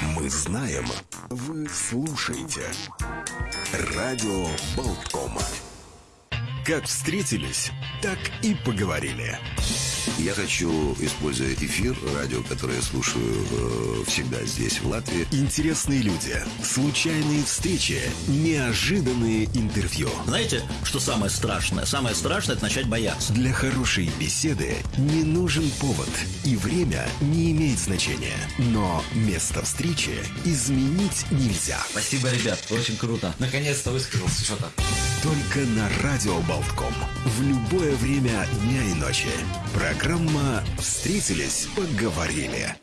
Мы знаем, вы слушаете. Радио Болткома. Как встретились, так и поговорили. Я хочу, используя эфир, радио, которое я слушаю э, всегда здесь, в Латвии. Интересные люди, случайные встречи, неожиданные интервью. Знаете, что самое страшное? Самое страшное – это начать бояться. Для хорошей беседы не нужен повод, и время не имеет значения. Но место встречи изменить нельзя. Спасибо, ребят, очень круто. Наконец-то высказался что-то. Только на Радио Болтком. В любое время дня и ночи. Программа «Встретились, поговорили».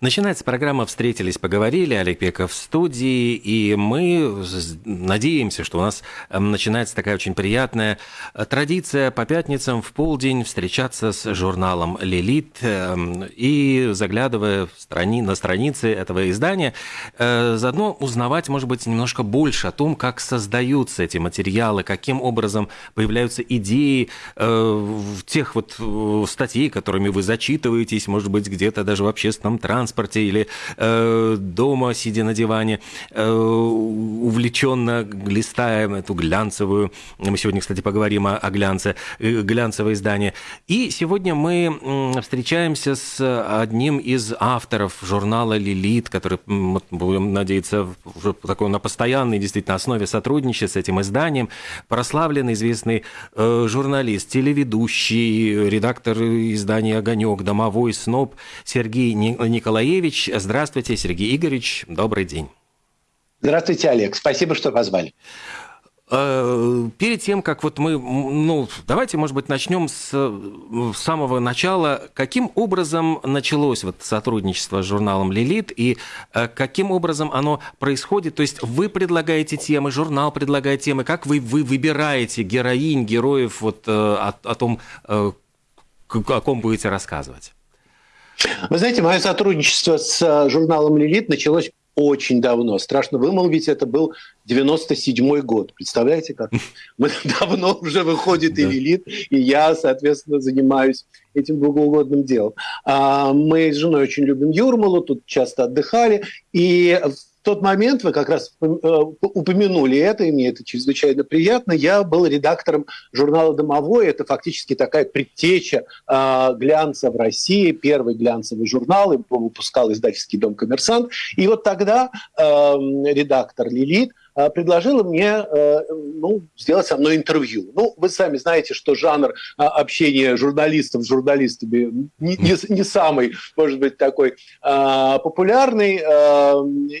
Начинается программа «Встретились, поговорили». Олег Пеков в студии, и мы надеемся, что у нас эм, начинается такая очень приятная э, традиция по пятницам в полдень встречаться с журналом «Лилит» эм, и, заглядывая в страни... на страницы этого издания, э, заодно узнавать, может быть, немножко больше о том, как создаются эти материалы, каким образом появляются идеи э, тех вот статей, которыми вы зачитываетесь, может быть, где-то даже в общественном транспорте, транспорте или э, дома, сидя на диване, э, увлеченно листаем эту глянцевую, мы сегодня, кстати, поговорим о, о глянце, э, глянцевое издание. И сегодня мы встречаемся с одним из авторов журнала «Лилит», который, будем надеяться, уже такой на постоянной действительно основе сотрудничает с этим изданием, прославленный, известный э, журналист, телеведущий, редактор издания «Огонек», домовой сноб Сергей Николаевич Николаевич. Здравствуйте, Сергей Игоревич. Добрый день. Здравствуйте, Олег. Спасибо, что позвали. Э, перед тем, как вот мы, ну, давайте, может быть, начнем с, самого начала. Каким образом началось вот сотрудничество с журналом «Лилит» и э, каким образом оно происходит? То есть вы предлагаете темы, журнал предлагает темы, как вы, вы выбираете героинь, героев вот э, о, о том, о ком будете рассказывать? Вы знаете, мое сотрудничество с э, журналом «Лилит» началось очень давно. Страшно вымолвить, это был 97-й год. Представляете, как? Мы давно уже выходит и «Лилит», и я, соответственно, занимаюсь этим богоугодным делом. А, мы с женой очень любим Юрмалу, тут часто отдыхали, и тот момент, вы как раз э, упомянули это, и мне это чрезвычайно приятно, я был редактором журнала «Домовой». Это фактически такая предтеча э, глянца в России, первый глянцевый журнал, его выпускал издательский дом «Коммерсант». И вот тогда э, редактор «Лилит» А, предложила мне э, ну, сделать со мной интервью. Ну, вы сами знаете, что жанр а, общения журналистов с журналистами не, не, самый, может быть, такой популярный.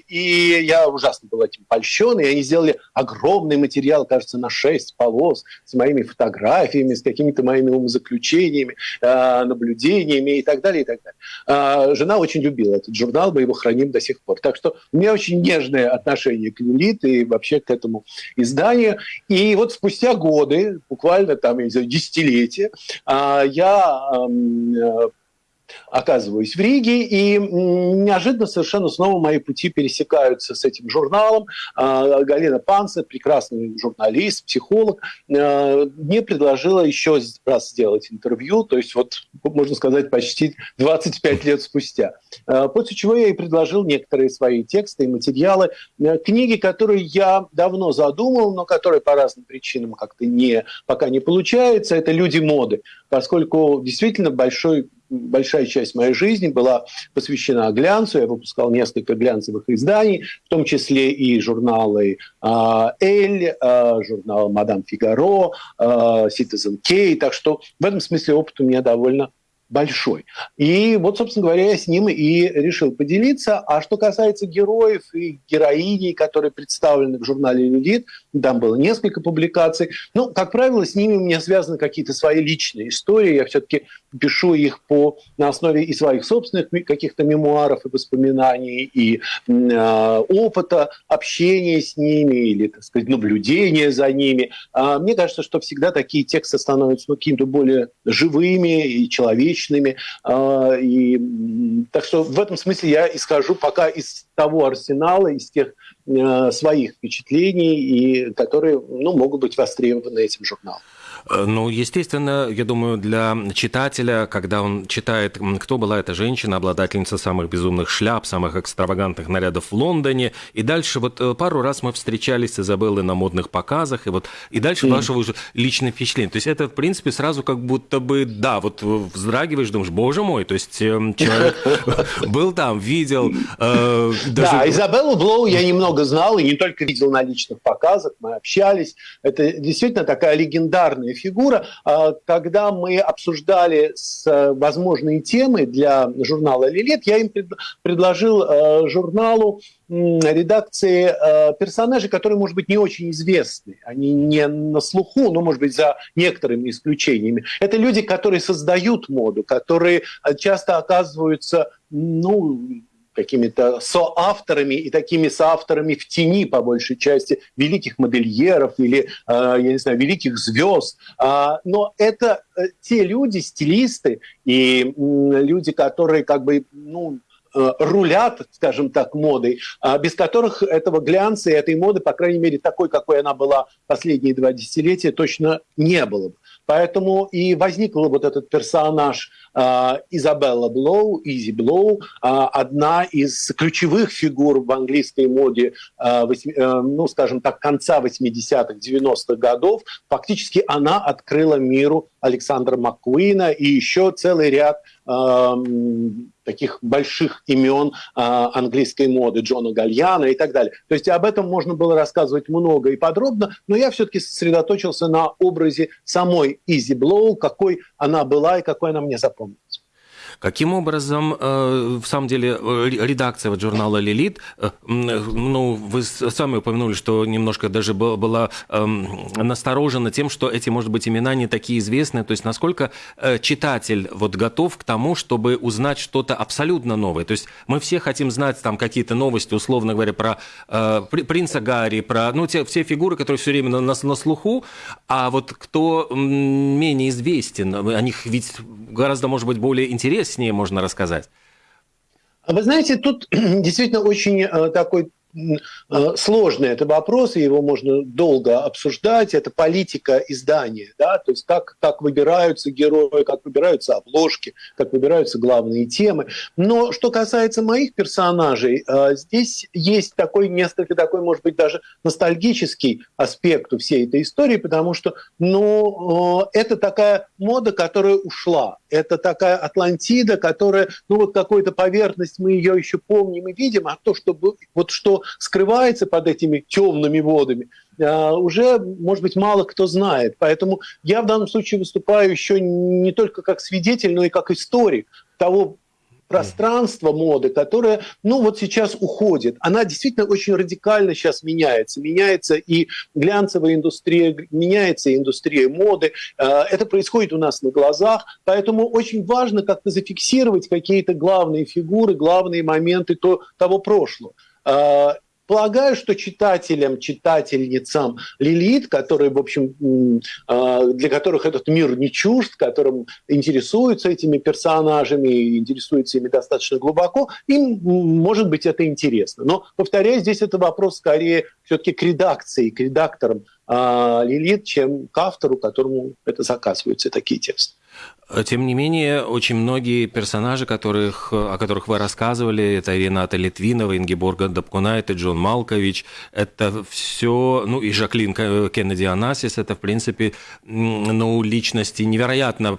И я ужасно был этим польщен. И они сделали огромный материал, кажется, на 6 полос с моими фотографиями, с какими-то моими умозаключениями, наблюдениями и так далее, и так далее. Жена очень любила этот журнал, мы его храним до сих пор. Так что у меня очень нежное отношение к Лилит и вообще к этому изданию. И вот спустя годы, буквально там, я не знаю, десятилетия, а, я э, оказываюсь в Риге, и неожиданно совершенно снова мои пути пересекаются с этим журналом. А, Галина Панца, прекрасный журналист, психолог, а, мне предложила еще раз сделать интервью, то есть вот, можно сказать, почти 25 лет спустя. А, после чего я ей предложил некоторые свои тексты и материалы, книги, которые я давно задумал, но которые по разным причинам как-то не, пока не получается, это «Люди моды», поскольку действительно большой большая часть моей жизни была посвящена глянцу. Я выпускал несколько глянцевых изданий, в том числе и журналы а, «Эль», а, журнал «Мадам Фигаро», а, «Citizen K». Так что в этом смысле опыт у меня довольно большой. И вот, собственно говоря, я с ним и решил поделиться. А что касается героев и героиней, которые представлены в журнале «Людит», там было несколько публикаций. Ну, как правило, с ними у меня связаны какие-то свои личные истории. Я все-таки пишу их по, на основе и своих собственных каких-то мемуаров и воспоминаний, и э, опыта общения с ними, или, так сказать, наблюдения за ними. А мне кажется, что всегда такие тексты становятся ну, какими-то более живыми и человечными. А, и, так что в этом смысле я исхожу пока из того арсенала, из тех э, своих впечатлений, и, которые ну, могут быть востребованы этим журналом. Э, ну, естественно, я думаю, для читателя, когда он читает, кто была эта женщина, обладательница самых безумных шляп, самых экстравагантных нарядов в Лондоне, и дальше вот э, пару раз мы встречались с Изабеллой на модных показах, и вот и дальше mm. вашего уже личное впечатление. То есть это, в принципе, сразу как будто бы, да, вот вздрагиваешь, думаешь, боже мой, то есть эм, человек был там, видел. Э, да, Изабеллу Блоу я немного знал, и не только видел на личных показах, мы общались. Это действительно такая легендарная фигура. А, когда мы обсуждали э, возможные темы для журнала «Лилит», я им предложил э, журналу редакции э, персонажей, которые, может быть, не очень известны. Они не на слуху, но, может быть, за некоторыми исключениями. Это люди, которые создают моду, которые часто оказываются ну, какими-то соавторами и такими соавторами в тени, по большей части, великих модельеров или, э, я не знаю, великих звезд. А, но это э, те люди, стилисты и люди, которые как бы, ну, э, рулят, скажем так, модой, а без которых этого глянца и этой моды, по крайней мере, такой, какой она была последние два десятилетия, точно не было бы. Поэтому и возникл вот этот персонаж э, Изабелла Блоу, Изи Блоу, э, одна из ключевых фигур в английской моде, э, восьми, э, ну, скажем так, конца 80-х, 90-х годов. Фактически она открыла миру Александра Маккуина и еще целый ряд таких больших имен а, английской моды, Джона Гальяна и так далее. То есть об этом можно было рассказывать много и подробно, но я все-таки сосредоточился на образе самой Изи Блоу, какой она была и какой она мне запомнилась. Каким образом, э, в самом деле, э, редакция вот журнала «Лилит», э, ну, вы сами упомянули, что немножко даже была эм, насторожена тем, что эти, может быть, имена не такие известные. То есть насколько читатель вот готов к тому, чтобы узнать что-то абсолютно новое? То есть мы все хотим знать там какие-то новости, условно говоря, про принца Гарри, про ну, те, все фигуры, которые все время на, на, слуху, а вот кто менее известен, о них ведь гораздо, может быть, более интересно интереснее можно рассказать? А вы знаете, тут действительно очень э, такой сложный это вопрос, и его можно долго обсуждать. Это политика издания, да, то есть как, как выбираются герои, как выбираются обложки, как выбираются главные темы. Но что касается моих персонажей, э, здесь есть такой несколько такой, может быть, даже ностальгический аспект у всей этой истории, потому что, ну, э, это такая мода, которая ушла. Это такая Атлантида, которая, ну, вот какой-то поверхность, мы ее еще помним и видим, а то, что, вот что скрывается под этими темными водами, а, уже, может быть, мало кто знает. Поэтому я в данном случае выступаю еще не только как свидетель, но и как историк того пространство моды, которое, ну, вот сейчас уходит. Она действительно очень радикально сейчас меняется. Меняется и глянцевая индустрия, меняется и индустрия моды. А, это происходит у нас на глазах, поэтому очень важно как-то зафиксировать какие-то главные фигуры, главные моменты то, того прошлого. А, полагаю, что читателям, читательницам Лилит, которые, в общем, а, для которых этот мир не чужд, которым интересуются этими персонажами, интересуются ими достаточно глубоко, им, может быть, это интересно. Но, повторяю, здесь это вопрос скорее все-таки к редакции, к редакторам а, Лилит, чем к автору, которому это заказываются такие тексты. Тем не менее, очень многие персонажи, которых, о которых вы рассказывали, это Рената Литвинова, Ингеборга Дабкунайт, Джон Малкович, это все, ну и Жаклин Кеннеди Анасис, это, в принципе, ну, личности невероятно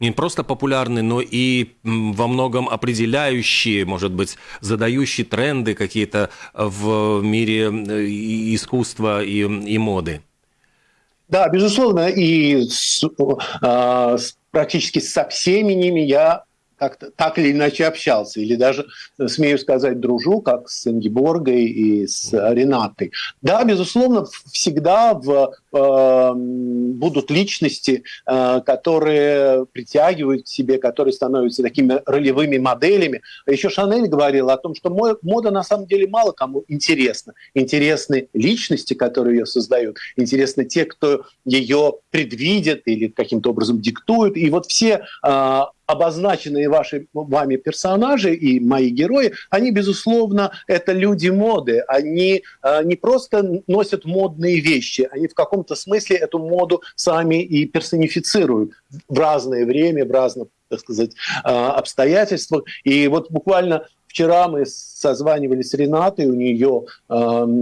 не просто популярны, но и во многом определяющие, может быть, задающие тренды какие-то в мире э, искусства и, и моды. Да, безусловно, и с, э, с, практически со всеми ними я как-то так или иначе общался, или даже, смею сказать, дружу, как с Ингеборгой и с Ренатой. Да, безусловно, всегда в, э, будут личности, э, которые притягивают к себе, которые становятся такими ролевыми моделями. Еще Шанель говорила о том, что мода на самом деле мало кому интересна. Интересны личности, которые ее создают, интересны те, кто ее предвидит или каким-то образом диктует. И вот все э, обозначенные ваши, вами персонажи и мои герои, они, безусловно, это люди моды. Они э, не просто носят модные вещи, они в каком-то смысле эту моду сами и персонифицируют в разное время, в разных так сказать, э, обстоятельствах. И вот буквально Вчера мы созванивались с Ренатой, у нее э,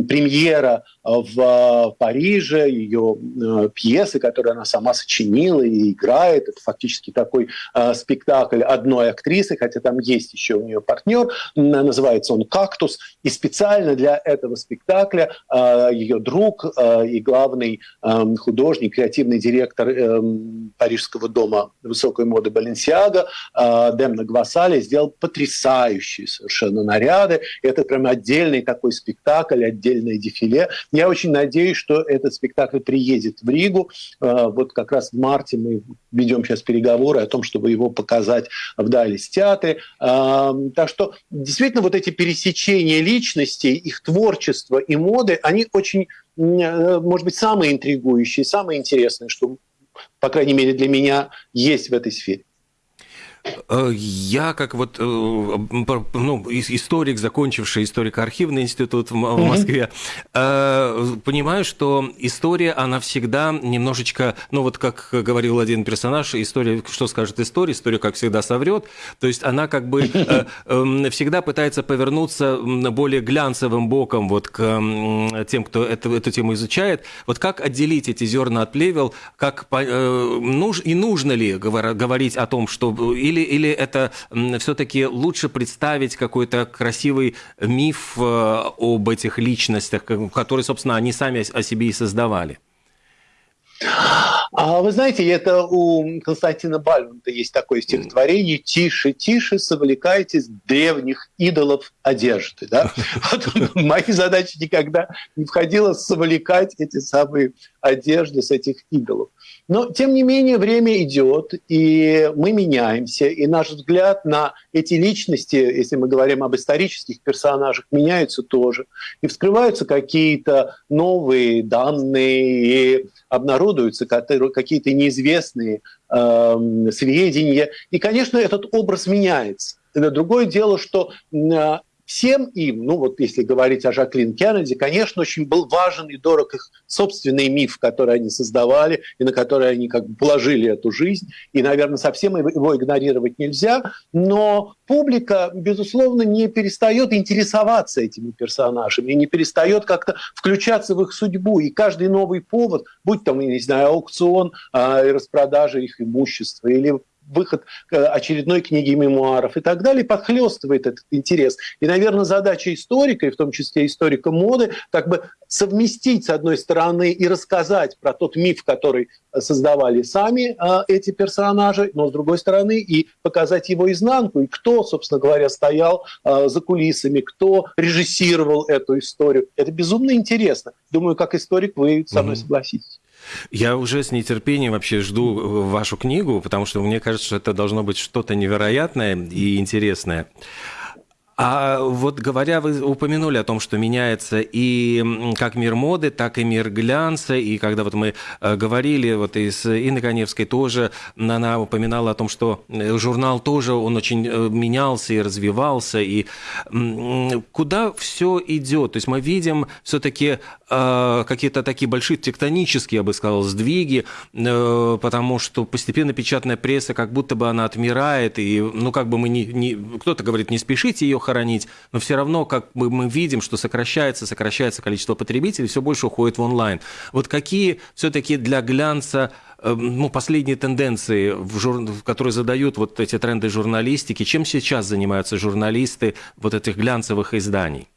премьера в э, Париже, ее э, пьесы, которые она сама сочинила и играет. Это фактически такой э, спектакль одной актрисы, хотя там есть еще у нее партнер. Называется он «Кактус». И специально для этого спектакля э, ее друг э, и главный э, художник, креативный директор э, Парижского дома высокой моды Баленсиага э, Демна Гвасали сделал потрясающий совершенно наряды. Это прям отдельный такой спектакль, отдельное дефиле. Я очень надеюсь, что этот спектакль приедет в Ригу. Э, вот как раз в марте мы ведем сейчас переговоры о том, чтобы его показать в Далис театре. Э, так что действительно вот эти пересечения личностей, их творчество и моды, они очень, э, может быть, самые интригующие, самые интересные, что, по крайней мере, для меня есть в этой сфере. Э, я как вот э, ну, историк, закончивший историко-архивный институт в Москве, mm-hmm. понимаю, что история, она всегда немножечко, ну вот как говорил один персонаж, история, что скажет история, история, как всегда, соврет. То есть она как бы эм, всегда пытается повернуться более глянцевым боком вот к тем, кто эту, эту тему изучает. Вот как отделить эти зерна от плевел, как и нужно ли говорить о том, что или, или это все-таки лучше представить какой-то красивый миф э, об этих личностях, которые, собственно, они сами о себе и создавали? А вы знаете, это у Константина Бальмонта есть такое стихотворение «Тише, тише, совлекайтесь древних идолов одежды». Да? Вот мои задачи никогда не входило совлекать эти самые одежды с этих идолов. Но, тем не менее, время идет, и мы меняемся, и наш взгляд на эти личности, если мы говорим об исторических персонажах, меняется тоже. И вскрываются какие-то новые данные, и обнародуются какие-то неизвестные э, сведения. И, конечно, этот образ меняется. Другое дело, что всем им, ну вот если говорить о Жаклин Кеннеди, конечно, очень был важен и дорог их собственный миф, который они создавали и на который они как бы положили эту жизнь. И, наверное, совсем его игнорировать нельзя. Но публика, безусловно, не перестает интересоваться этими персонажами, не перестает как-то включаться в их судьбу. И каждый новый повод, будь там, я не знаю, аукцион и распродажа их имущества или выход очередной книги мемуаров и так далее, подхлестывает этот интерес. И, наверное, задача историка, и в том числе историка моды, как бы совместить, с одной стороны, и рассказать про тот миф, который создавали сами э, эти персонажи, но, с другой стороны, и показать его изнанку, и кто, собственно говоря, стоял э, за кулисами, кто режиссировал эту историю. Это безумно интересно. Думаю, как историк вы со мной согласитесь. Я уже с нетерпением вообще жду э, вашу книгу, потому что мне кажется, что это должно быть что-то невероятное и интересное. А вот говоря, вы упомянули о том, что меняется и как мир моды, так и мир глянца, и когда вот мы э, говорили, вот и с Коневской тоже, она упоминала о том, что э, журнал тоже, он очень э, менялся и развивался, и куда все идет? То есть мы видим все-таки какие-то такие большие тектонические, я бы сказал, сдвиги, потому что постепенно печатная пресса, как будто бы она отмирает, и, ну, как бы мы не, не кто-то говорит, не спешите ее хоронить, но все равно, как бы мы видим, что сокращается, сокращается количество потребителей, все больше уходит в онлайн. Вот какие все-таки для глянца э, ну, последние тенденции, в жур... которые задают вот эти тренды журналистики, чем сейчас занимаются журналисты вот этих глянцевых изданий?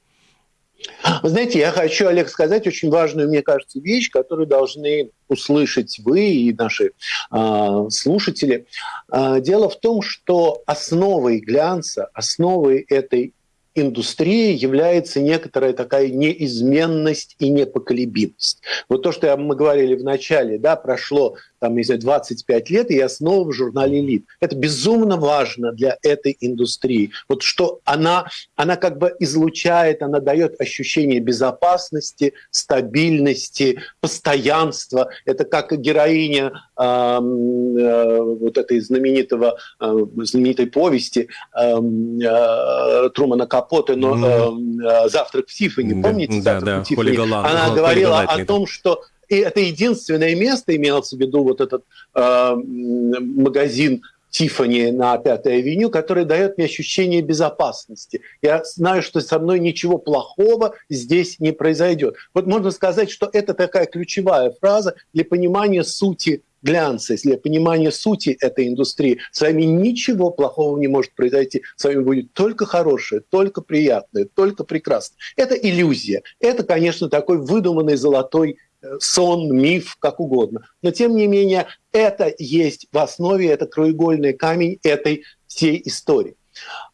Вы знаете, я хочу, Олег, сказать очень важную, мне кажется, вещь, которую должны услышать вы и наши э, слушатели. Э, дело в том, что основой глянца, основой этой индустрии является некоторая такая неизменность и непоколебимость. Вот то, что мы говорили в начале, да, прошло там, не знаю, 25 лет, и я снова в журнале «Элит». Это безумно важно для этой индустрии. Вот что она, она как бы излучает, она дает ощущение безопасности, стабильности, постоянства. Это как героиня э, э, вот этой знаменитого, э, знаменитой повести э, э, Трумана Капоте, но э, «Завтрак в Тиффани». Помните да, «Завтрак да, в Тиффани»? Она говорила о том, что и это единственное место, имелось в виду вот этот э, магазин Тифани на Пятой авеню, который дает мне ощущение безопасности. Я знаю, что со мной ничего плохого здесь не произойдет. Вот можно сказать, что это такая ключевая фраза для понимания сути глянца, для понимания сути этой индустрии. С вами ничего плохого не может произойти. С вами будет только хорошее, только приятное, только прекрасное. Это иллюзия. Это, конечно, такой выдуманный золотой сон, миф, как угодно. Но тем не менее, это есть в основе, это краеугольный камень этой всей истории.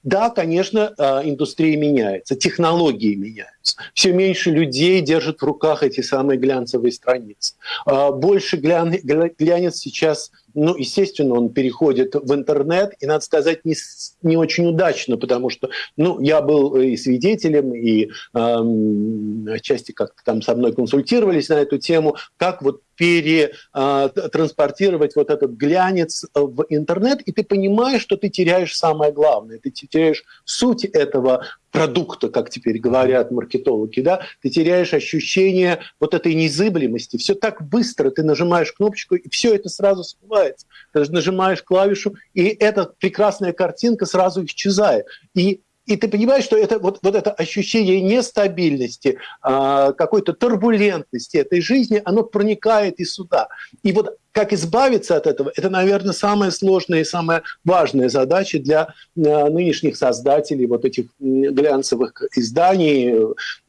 Да, конечно, а, индустрия меняется, технологии меняются. Все меньше людей держат в руках эти самые глянцевые страницы. А, больше глянец сейчас ну, естественно, он переходит в интернет, и, надо сказать, не, не очень удачно, потому что, ну, я был и свидетелем, и эм, как-то там со мной консультировались на эту тему, как вот перетранспортировать вот этот глянец в интернет, и ты понимаешь, что ты теряешь самое главное, ты теряешь суть этого продукта, как теперь говорят маркетологи, да, ты теряешь ощущение вот этой незыблемости. Все так быстро, ты нажимаешь кнопочку, и все это сразу смывается. Ты нажимаешь клавишу, и эта прекрасная картинка сразу исчезает. И и ты понимаешь, что это вот, вот это ощущение нестабильности, э, какой-то турбулентности этой жизни, оно проникает и сюда. И вот как избавиться от этого, это, наверное, самая сложная и самая важная задача для э, нынешних создателей вот этих глянцевых изданий,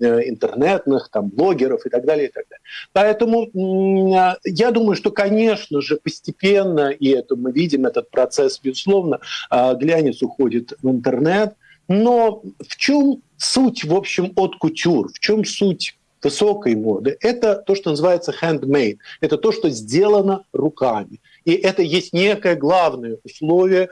э, интернетных, там, блогеров и так далее. И так далее. Поэтому э, я думаю, что, конечно же, постепенно, и это мы видим, этот процесс, безусловно, глянец уходит в интернет, но в чем суть, в общем, от кутюр? В чем суть высокой моды, это то, что называется handmade. Это то, что сделано руками. И это есть некое главное условие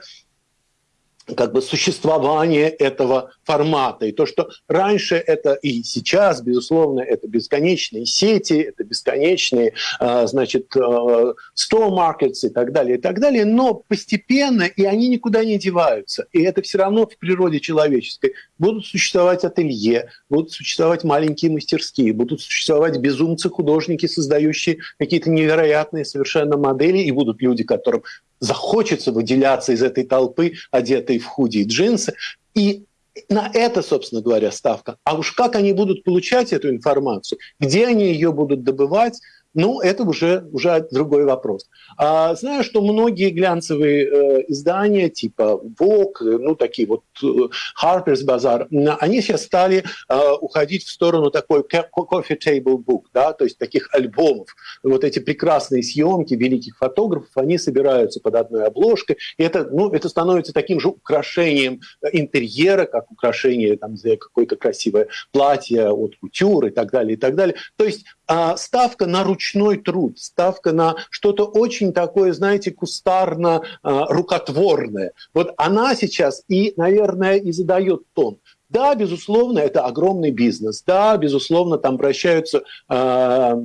как бы существование этого формата. И то, что раньше это и сейчас, безусловно, это бесконечные сети, это бесконечные, а, значит, store markets и так далее, и так далее, но постепенно, и они никуда не деваются. И это все равно в природе человеческой. Будут существовать ателье, будут существовать маленькие мастерские, будут существовать безумцы-художники, создающие какие-то невероятные совершенно модели, и будут люди, которым захочется выделяться из этой толпы, одетой в худи и джинсы. И на это, собственно говоря, ставка. А уж как они будут получать эту информацию, где они ее будут добывать, ну, это уже, уже другой вопрос. А, знаю, что многие глянцевые э, издания, типа Vogue, ну, такие вот э, Harper's Bazaar, они сейчас стали э, уходить в сторону такой coffee table book, да, то есть таких альбомов. Вот эти прекрасные съемки великих фотографов, они собираются под одной обложкой, и это, ну, это становится таким же украшением интерьера, как украшение там, какое-то красивое платье от кутюр и так далее, и так далее. То есть а, ставка на ручной труд, ставка на что-то очень такое, знаете, кустарно-рукотворное. А, вот она сейчас и, наверное, и задает тон. Да, безусловно, это огромный бизнес. Да, безусловно, там вращаются э,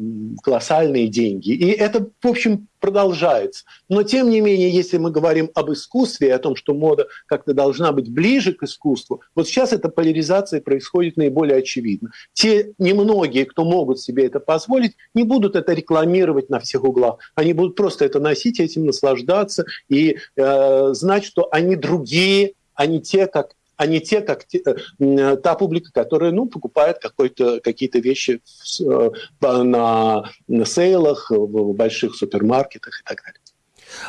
колоссальные деньги. И это, в общем, продолжается. Но, тем не менее, если мы говорим об искусстве, о том, что мода как-то должна быть ближе к искусству, вот сейчас эта поляризация происходит наиболее очевидно. Те немногие, кто могут себе это позволить, не будут это рекламировать на всех углах. Они будут просто это носить, этим наслаждаться и э, знать, что они другие, а не те, как а не те, как те, э, та публика, которая ну, покупает какие-то вещи в, э, на, на сейлах, в больших супермаркетах и так далее.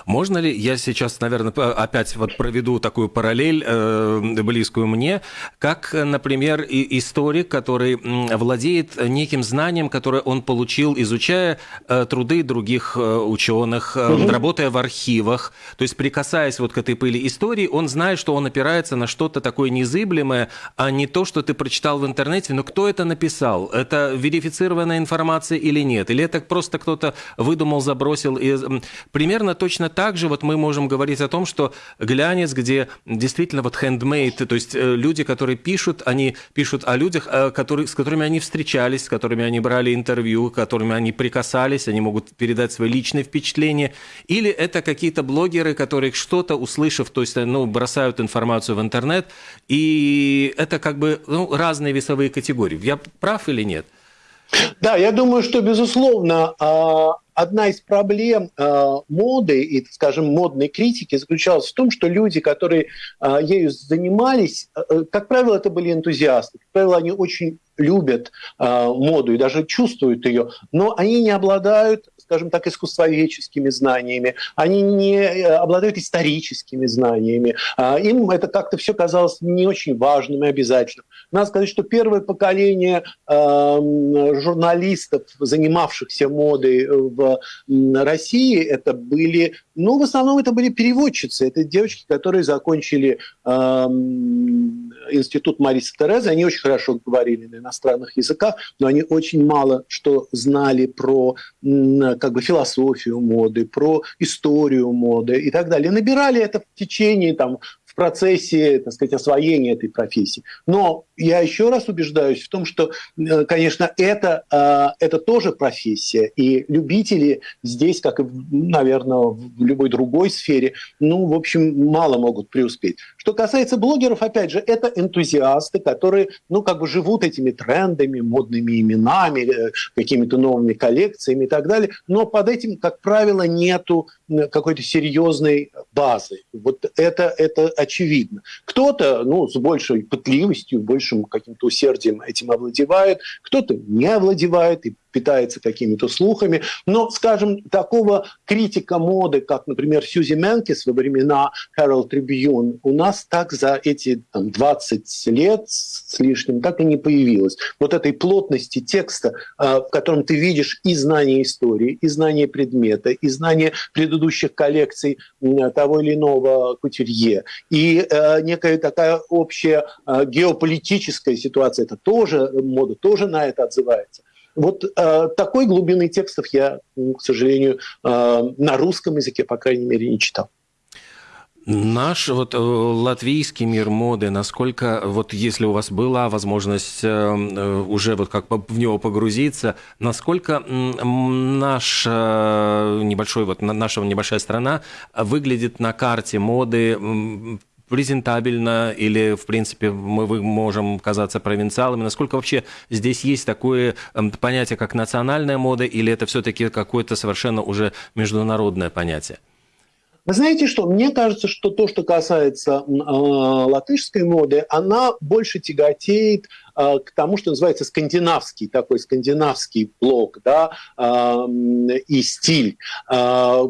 Можно ли, я сейчас, наверное, опять вот проведу такую параллель э, близкую мне, как, например, и историк, который владеет неким знанием, которое он получил, изучая э, труды других э, ученых, э, угу. работая в архивах, то есть прикасаясь вот к этой пыли истории, он знает, что он опирается на что-то такое незыблемое, а не то, что ты прочитал в интернете, но кто это написал? Это верифицированная информация или нет? Или это просто кто-то выдумал, забросил? И примерно то, точно так же вот мы можем говорить о том, что глянец, где действительно вот handmade, то есть э, люди, которые пишут, они пишут о людях, э, которые, с которыми они встречались, с которыми они брали интервью, с которыми они прикасались, они могут передать свои личные впечатления, или это какие-то блогеры, которые что-то услышав, то есть ну, бросают информацию в интернет, и это как бы ну, разные весовые категории. Я прав или нет? Да, я думаю, что, безусловно, а, одна из проблем э, моды и, скажем, модной критики заключалась в том, что люди, которые э, ею занимались, э, как правило, это были энтузиасты. Как правило, они очень любят э, моду и даже чувствуют ее, но они не обладают скажем так, искусствоведческими знаниями, они не э, обладают историческими знаниями. А, им это как-то все казалось не очень важным и обязательным. Надо сказать, что первое поколение журналистов, занимавшихся модой в России, это были, ну, в основном это были переводчицы, это девочки, которые закончили институт Мариса Терезы, они очень хорошо говорили на иностранных языках, но они очень мало что знали про как бы философию моды, про историю моды и так далее. Набирали это в течение там, процессе, так сказать, освоения этой профессии. Но я еще раз убеждаюсь в том, что, э, конечно, это, э, это тоже профессия, и любители здесь, как и, наверное, в любой другой сфере, ну, в общем, мало могут преуспеть. Что касается блогеров, опять же, это энтузиасты, которые, ну, как бы живут этими трендами, модными именами, э, какими-то новыми коллекциями и так далее, но под этим, как правило, нету какой-то серьезной базы. Вот это, это очевидно. Кто-то, ну, с большей пытливостью, большим каким-то усердием этим овладевает, кто-то не овладевает и питается какими-то слухами. Но, скажем, такого критика моды, как, например, Сьюзи Менкис во времена Herald Tribune, у нас так за эти там, 20 лет с лишним так и не появилось. Вот этой плотности текста, э, в котором ты видишь и знание истории, и знание предмета, и знание предыдущих коллекций того или иного кутюрье, и э, некая такая общая э, геополитическая ситуация, это тоже мода, тоже на это отзывается. Вот э, такой глубины текстов я, к сожалению, э, на русском языке, по крайней мере, не читал. Наш вот э, латвийский мир моды, насколько вот если у вас была возможность э, э, уже вот как в него погрузиться, насколько наш небольшой вот наша небольшая страна выглядит на карте моды презентабельно или, в принципе, мы можем казаться провинциалами? Насколько вообще здесь есть такое эм, понятие, как национальная мода, или это все-таки какое-то совершенно уже международное понятие? Вы знаете что? Мне кажется, что то, что касается э, латышской моды, она больше тяготеет к тому, что называется скандинавский, такой скандинавский блок да, и стиль. А,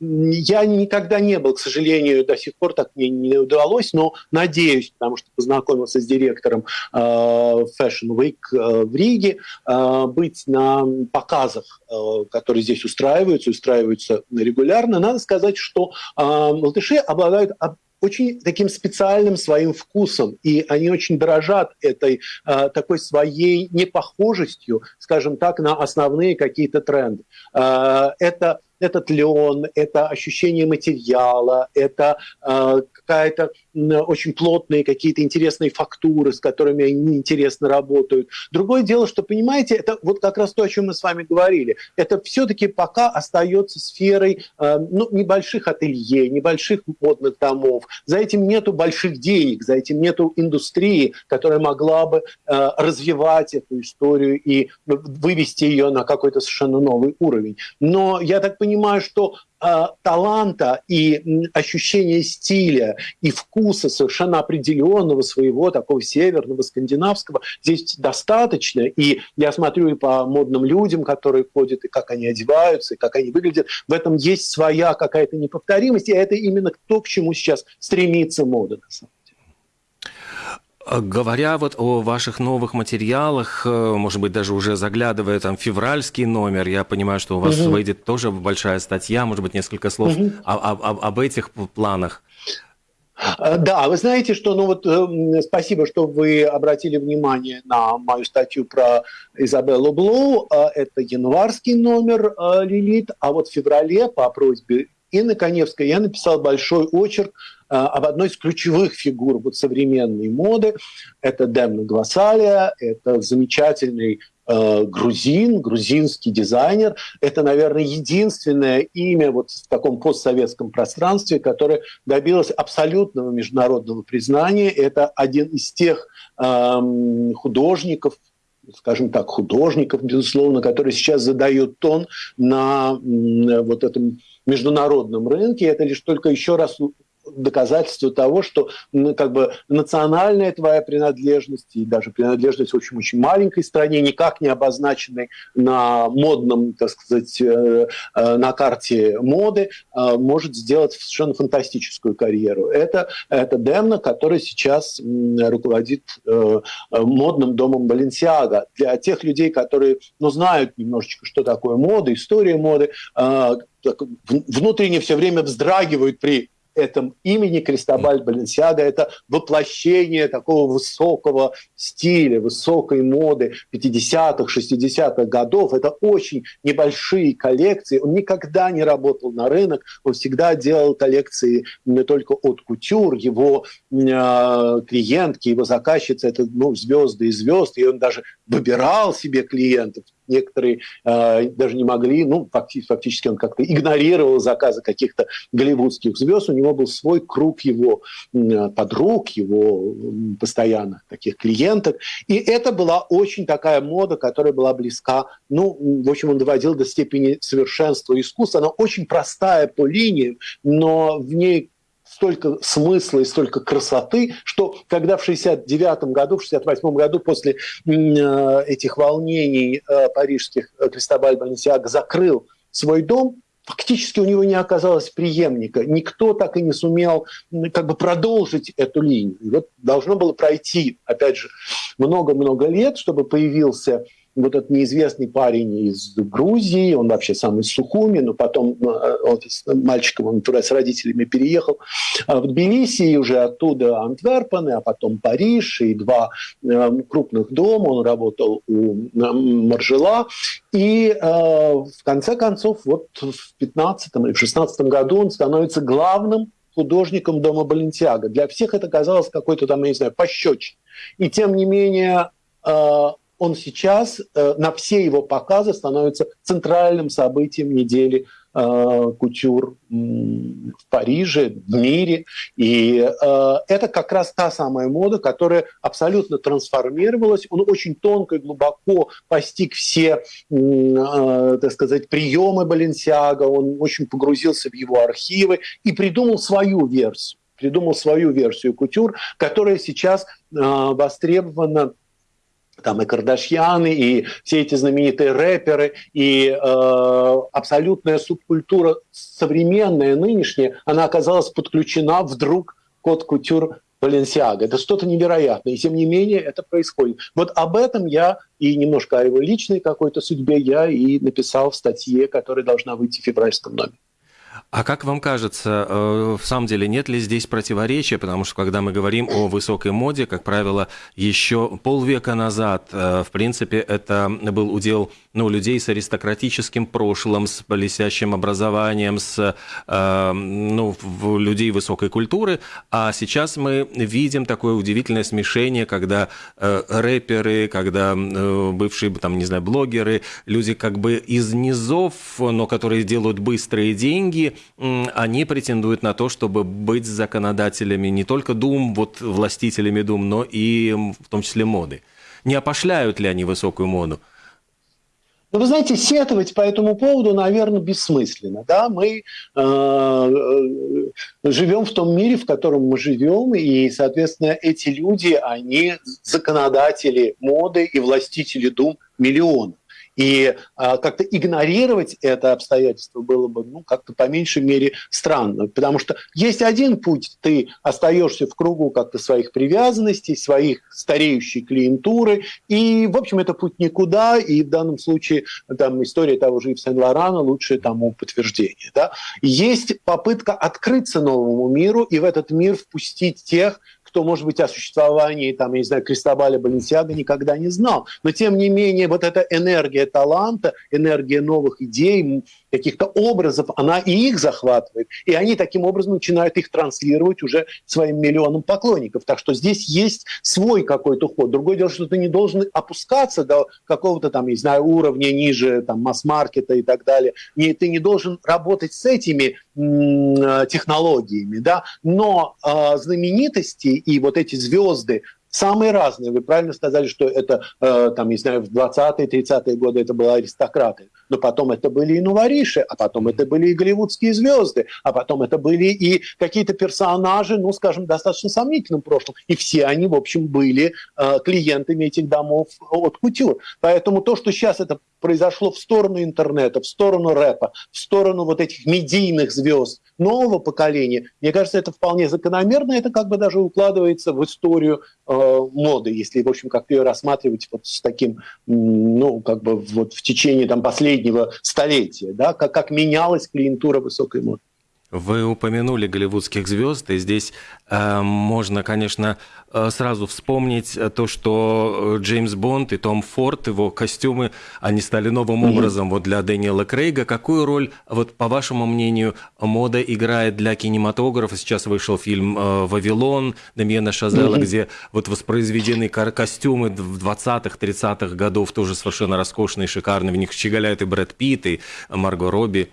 я никогда не был, к сожалению, до сих пор так мне не удалось, но надеюсь, потому что познакомился с директором э, Fashion Week э, в Риге, быть на показах, которые здесь устраиваются, устраиваются регулярно. Надо сказать, что латыши обладают очень таким специальным своим вкусом, и они очень дорожат этой э, такой своей непохожестью, скажем так, на основные какие-то тренды. Э, это этот лен, это ощущение материала, это э, какая-то очень плотные какие-то интересные фактуры, с которыми они интересно работают. Другое дело, что, понимаете, это вот как раз то, о чем мы с вами говорили. Это все-таки пока остается сферой э, ну, небольших ателье, небольших модных домов. За этим нету больших денег, за этим нету индустрии, которая могла бы э, развивать эту историю и вывести ее на какой-то совершенно новый уровень. Но я так понимаю, что э, таланта и ощущения стиля и вкуса совершенно определенного своего такого северного скандинавского здесь достаточно. И я смотрю и по модным людям, которые ходят, и как они одеваются, и как они выглядят. В этом есть своя какая-то неповторимость, и это именно то, к чему сейчас стремится мода на самом деле. А говоря вот о ваших новых материалах, э, может быть, даже уже заглядывая там в февральский номер, я понимаю, что у вас угу. выйдет тоже большая статья, может быть, несколько слов угу. об, об, об этих планах. А, да, вы знаете, что, ну вот, э, спасибо, что вы обратили внимание на мою статью про Изабеллу Блоу. А, это январский номер «Лилит», а вот в феврале по просьбе Инны Коневской я написал большой очерк а, об одной из ключевых фигур вот современной моды. Это Демна Гвасалия, это замечательный э, грузин, грузинский дизайнер. Это, наверное, единственное имя вот в таком постсоветском пространстве, которое добилось абсолютного международного признания. Это один из тех э, художников, скажем так, художников, безусловно, которые сейчас задают тон на вот этом международном рынке. Это лишь только еще раз доказательство того, что как бы национальная твоя принадлежность и даже принадлежность очень очень маленькой стране, никак не обозначенной на модном, так сказать, э, э, на карте моды, э, может сделать совершенно фантастическую карьеру. Это, это Демна, который сейчас руководит модным домом Баленсиага. Для тех людей, которые ну, знают немножечко, что такое мода, история моды, внутренне все время вздрагивают при этом имени Кристобаль Баленсиага. Это воплощение такого высокого стиля, высокой моды 50-х, 60-х годов. Это очень небольшие коллекции. Он никогда не работал на рынок, он всегда делал коллекции не только от кутюр. Его э, клиентки, его заказчицы – это ну, звезды и звезд, и он даже выбирал себе клиентов. Некоторые э, даже не могли, ну, фактически, он как-то игнорировал заказы каких-то голливудских звезд, у него был свой круг его э, подруг, его э, постоянно таких клиенток, и это была очень такая мода, которая была близка, ну, в общем, он доводил до степени совершенства искусства, она очень простая по линиям, но в ней столько смысла и столько красоты, что когда в 69 году, в 68 году после э, этих волнений э, парижских э, Кристобаль Баленсиаго закрыл свой дом, фактически у него не оказалось преемника. Никто так и не сумел как бы продолжить эту линию. И вот должно было пройти, опять же, много-много лет, чтобы появился вот этот неизвестный парень из Грузии, он вообще сам из Сухуми, но потом э, он, мальчиком он туда с родителями переехал в Тбилиси, и уже оттуда Антверпены, а потом Париж, и два э, крупных дома, он работал у Маржела, и э, в конце концов, вот в 15 или в 16 году он становится главным художником дома Балентиага. Для всех это казалось какой-то там, я не знаю, пощеч. И тем не менее он сейчас э, на все его показы становится центральным событием недели э, кутюр в Париже, в мире. И э, это как раз та самая мода, которая абсолютно трансформировалась. Он очень тонко и глубоко постиг все, так сказать, приемы Баленсиага, он очень погрузился в его архивы и придумал свою версию придумал свою версию кутюр, которая сейчас востребована там и Кардашьяны, и все эти знаменитые рэперы, и э, абсолютная субкультура современная, нынешняя, она оказалась подключена вдруг код кутюр Баленсиага. Это что-то невероятное. И тем не менее это происходит. Вот об этом я и немножко о его личной какой-то судьбе я и написал в статье, которая должна выйти в февральском номере. А как вам кажется, э, в самом деле нет ли здесь противоречия? Потому что когда мы говорим о высокой моде, как правило, еще полвека назад, э, в принципе, это был удел ну, людей с аристократическим прошлым, с блестящим образованием, с э, ну, людей высокой культуры. А сейчас мы видим такое удивительное смешение, когда рэперы, когда бывшие, там, не знаю, блогеры, люди как бы из низов, но которые делают быстрые деньги, они претендуют на то, чтобы быть законодателями не только дум, вот властителями дум, но и в том числе моды. Не опошляют ли они высокую моду? Но вы знаете, сетовать по этому поводу, наверное, бессмысленно. Да? Мы э, э, живем в том мире, в котором мы живем, и, соответственно, эти люди, они законодатели моды и властители дум миллионов. И а, как-то игнорировать это обстоятельство было бы, ну, как-то по меньшей мере странно. Потому что есть один путь, ты остаешься в кругу как-то своих привязанностей, своих стареющей клиентуры, и, в общем, это путь никуда, и в данном случае там история того же Ив Сен-Лорана лучшее тому подтверждение. Да? Есть попытка открыться новому миру и в этот мир впустить тех, кто, может быть, о существовании, там, я не знаю, Кристобаля Баленсиага никогда не знал. Но, тем не менее, вот эта энергия таланта, энергия новых идей, каких-то образов, она и их захватывает. И они таким образом начинают их транслировать уже своим миллионам поклонников. Так что здесь есть свой какой-то ход. Другое дело, что ты не должен опускаться до какого-то там, не знаю, уровня ниже там, масс-маркета и так далее. Не, ты не должен работать с этими м- технологиями. Да? Но э, знаменитости и вот эти звезды, самые разные. Вы правильно сказали, что это, э, там, не знаю, в 20-е, 30-е годы это были аристократы, но потом это были и новориши, а потом это были и голливудские звезды, а потом это были и какие-то персонажи, ну, скажем, достаточно сомнительным прошлым. И все они, в общем, были э, клиентами этих домов от кутюр. Поэтому то, что сейчас это произошло в сторону интернета, в сторону рэпа, в сторону вот этих медийных звезд нового поколения, мне кажется, это вполне закономерно, это как бы даже укладывается в историю э, моды, если, в общем, как ее рассматривать вот с таким, ну, как бы вот в течение там последнего столетия, да, как, как менялась клиентура высокой моды. Вы упомянули голливудских звезд, и здесь э, можно, конечно, э, сразу вспомнить то, что э, Джеймс Бонд и Том Форд, его костюмы, они стали новым mm-hmm. образом вот для Дэниела Крейга. Какую роль, вот по вашему мнению, мода играет для кинематографа? Сейчас вышел фильм э, «Вавилон» Дамьена Шазела, mm-hmm. где вот воспроизведены костюмы 20-х, 30-х годов, тоже совершенно роскошные, шикарные. В них щеголяют и Брэд Питт, и Марго Робби.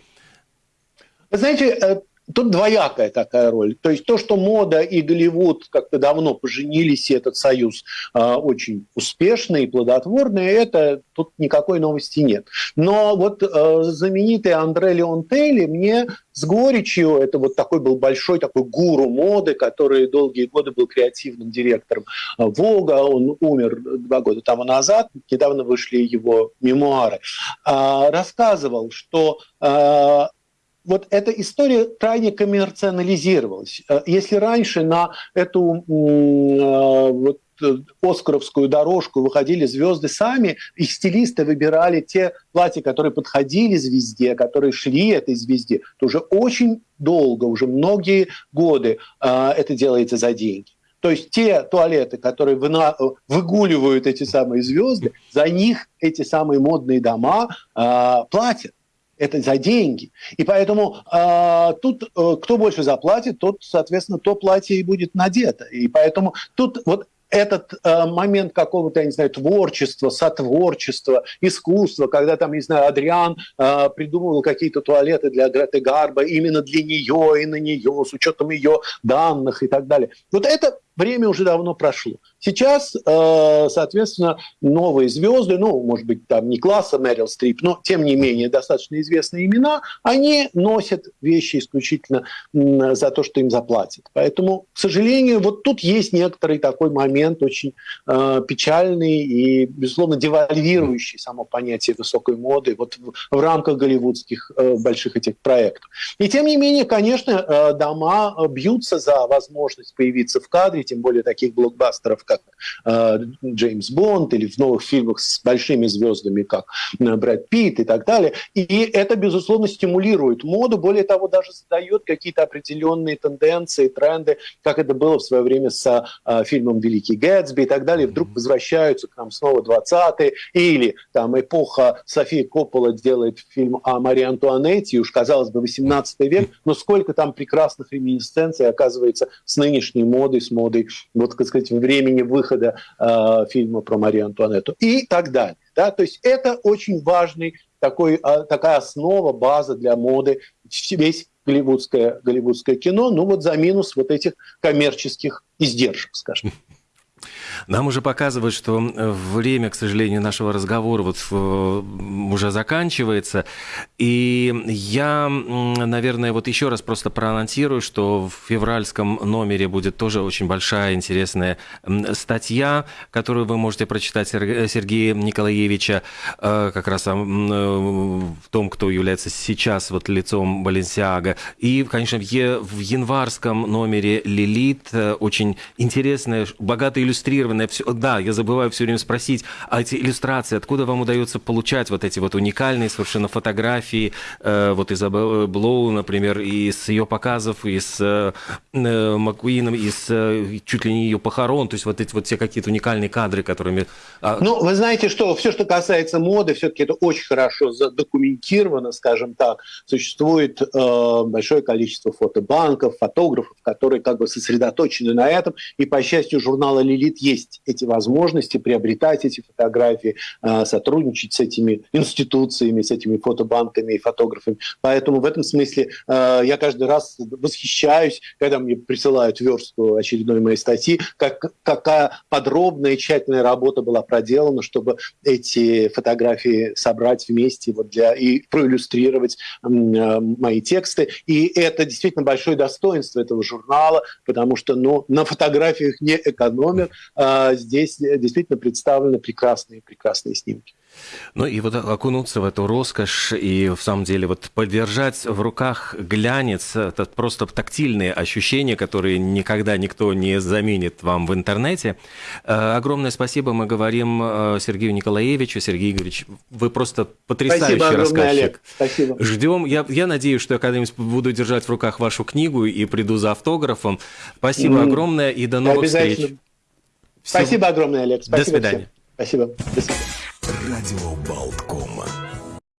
Вы знаете, э, тут двоякая такая роль. То есть то, что мода и Голливуд как-то давно поженились, и этот союз э, очень успешный и плодотворный, это тут никакой новости нет. Но вот э, знаменитый Андре Леонтелли мне с горечью, это вот такой был большой такой гуру моды, который долгие годы был креативным директором Вога, он умер два года тому назад, недавно вышли его мемуары, э, рассказывал, что э, вот эта история крайне коммерциализировалась. Э, если раньше на эту э, вот, э, оскаровскую дорожку выходили звезды сами, и стилисты выбирали те платья, которые подходили звезде, которые шли этой звезде, то уже очень долго, уже многие годы это делается за деньги. То есть те туалеты, которые выгуливают эти самые звезды, за них эти самые модные дома платят это за деньги. И поэтому э, тут э, кто больше заплатит, тот, соответственно, то платье и будет надето. И поэтому тут вот этот э, момент какого-то, я не знаю, творчества, сотворчества, искусства, когда там, не знаю, Адриан э, придумывал какие-то туалеты для Греты Гарба именно для нее и на нее, с учетом ее данных и так далее. Вот это время уже давно прошло. Сейчас, э, соответственно, новые звезды, ну, может быть, там не класса Мэрил Стрип, но, тем не менее, достаточно известные имена, они носят вещи исключительно за то, что им заплатят. Поэтому, к сожалению, вот тут есть некоторый такой момент очень э, печальный и, безусловно, девальвирующий само понятие высокой моды вот в, рамках голливудских э, больших этих проектов. И, тем не менее, конечно, дома бьются за возможность появиться в кадре, тем более таких блокбастеров, как э, Джеймс Бонд, или в новых фильмах с большими звездами, как э, Брэд Питт и так далее. И это, безусловно, стимулирует моду, более того, даже задает какие-то определенные тенденции, тренды, как это было в свое время с э, фильмом «Великий Гэтсби» и так далее. Вдруг возвращаются к нам снова 20-е, или там эпоха Софии Коппола делает фильм о Марии Антуанетте, уж, казалось бы, 18 век, но сколько там прекрасных реминисценций оказывается с нынешней модой, с модой годы, вот, так сказать, времени выхода э, фильма про Марию Антуанетту и так далее. Да? То есть это очень важный такой, э, такая основа, база для моды, весь голливудское, голливудское кино, ну вот за минус вот этих коммерческих издержек, скажем. Нам уже показывают, что время, к сожалению, нашего разговора вот уже заканчивается. И я, наверное, вот еще раз просто проанонсирую, что в февральском номере будет тоже очень большая интересная статья, которую вы можете прочитать Сергея Николаевича э, как раз в том, кто является сейчас вот лицом Баленсиага. И, конечно, в январском номере «Лилит» э, очень интересная, богато иллюстрированная. Да, я забываю все время спросить, а эти иллюстрации, откуда вам удается получать вот эти вот уникальные совершенно фотографии, э, вот Изабеллы Блоу, например, из ее показов, из Маккуином, из чуть ли не ее похорон, то есть вот эти вот все какие-то уникальные кадры, которыми... А, ну, вы знаете, что все, что касается моды, все-таки это очень хорошо задокументировано, скажем так. Существует э, большое количество фотобанков, фотографов, которые как бы сосредоточены на этом. И, по счастью, журнала «Лилит» есть эти возможности приобретать эти фотографии, э, сотрудничать с этими институциями, с этими фотобанками и фотографами. Поэтому в этом смысле э, я каждый раз восхищаюсь, когда мне присылают верстку очередной моей статьи, как, какая подробная и тщательная работа была проделана, чтобы эти фотографии собрать вместе вот для, и проиллюстрировать э, мои тексты. И это действительно большое достоинство этого журнала, потому что ну, на фотографиях не экономят. А здесь действительно представлены прекрасные, прекрасные снимки. Ну и вот окунуться в эту роскошь и в самом деле вот подержать в руках глянец, это просто тактильные ощущения, которые никогда никто не заменит вам в интернете. Э, огромное спасибо мы говорим э, Сергею Николаевичу. Сергей Игоревич, вы просто потрясающий спасибо рассказчик. Олег. Спасибо. Ждем. Я, я надеюсь, что я когда-нибудь буду держать в руках вашу книгу и приду за автографом. Спасибо mm. огромное и до новых встреч. Спасибо огромное, Олег. Спасибо до свидания. Всем. Спасибо. До свидания. Радио Болтком.